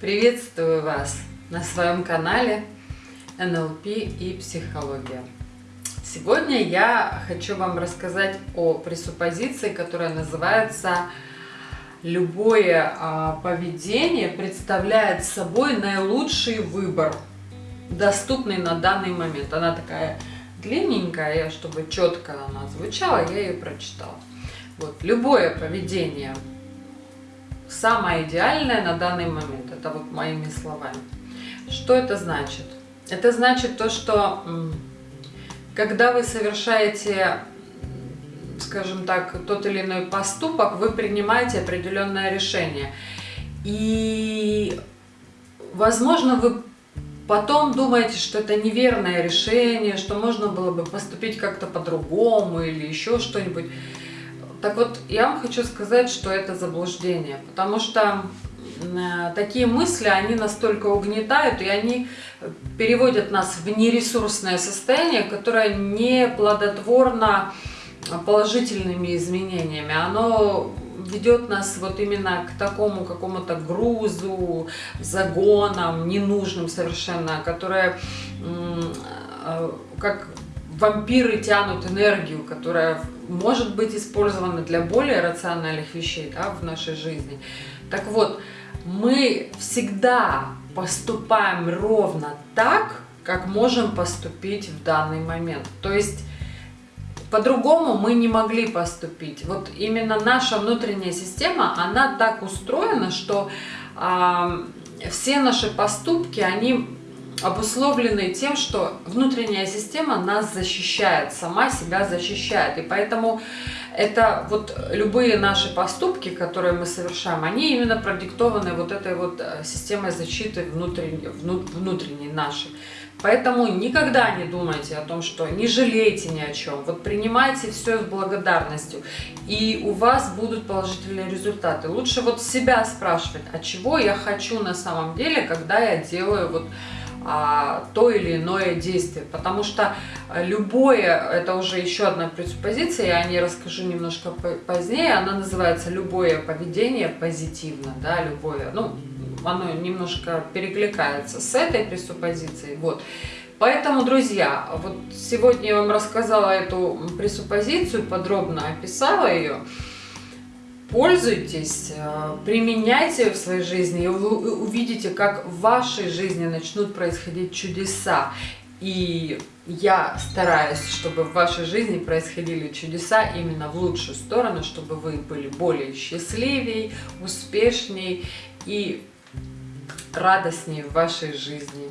Приветствую вас на своем канале НЛП и психология. Сегодня я хочу вам рассказать о пресуппозиции, которая называется «Любое а, поведение представляет собой наилучший выбор, доступный на данный момент». Она такая длинненькая, чтобы четко она звучала, я ее прочитала. Вот, любое поведение самое идеальное на данный момент. Это вот моими словами. Что это значит? Это значит то, что когда вы совершаете, скажем так, тот или иной поступок, вы принимаете определенное решение. И, возможно, вы потом думаете, что это неверное решение, что можно было бы поступить как-то по-другому или еще что-нибудь. Так вот, я вам хочу сказать, что это заблуждение, потому что э, такие мысли, они настолько угнетают, и они переводят нас в нересурсное состояние, которое не плодотворно положительными изменениями. Оно ведет нас вот именно к такому какому-то грузу, загонам, ненужным совершенно, которые э, как вампиры тянут энергию, которая может быть использована для более рациональных вещей да, в нашей жизни. Так вот, мы всегда поступаем ровно так, как можем поступить в данный момент. То есть по-другому мы не могли поступить. Вот именно наша внутренняя система, она так устроена, что э, все наши поступки, они обусловлены тем, что внутренняя система нас защищает, сама себя защищает. И поэтому это вот любые наши поступки, которые мы совершаем, они именно продиктованы вот этой вот э, системой защиты внутренней, внутренней нашей. Поэтому никогда не думайте о том, что не жалейте ни о чем. Вот принимайте все с благодарностью, и у вас будут положительные результаты. Лучше вот себя спрашивать, а чего я хочу на самом деле, когда я делаю вот то или иное действие. Потому что любое, это уже еще одна предпозиция, я о ней расскажу немножко позднее, она называется «любое поведение позитивно», да, любое, ну, оно немножко перекликается с этой пресуппозицией, вот. Поэтому, друзья, вот сегодня я вам рассказала эту пресуппозицию, подробно описала ее, пользуйтесь, э, применяйте в своей жизни, и вы увидите, как в вашей жизни начнут происходить чудеса. И я стараюсь, чтобы в вашей жизни происходили чудеса именно в лучшую сторону, чтобы вы были более счастливее, успешнее и радостнее в вашей жизни.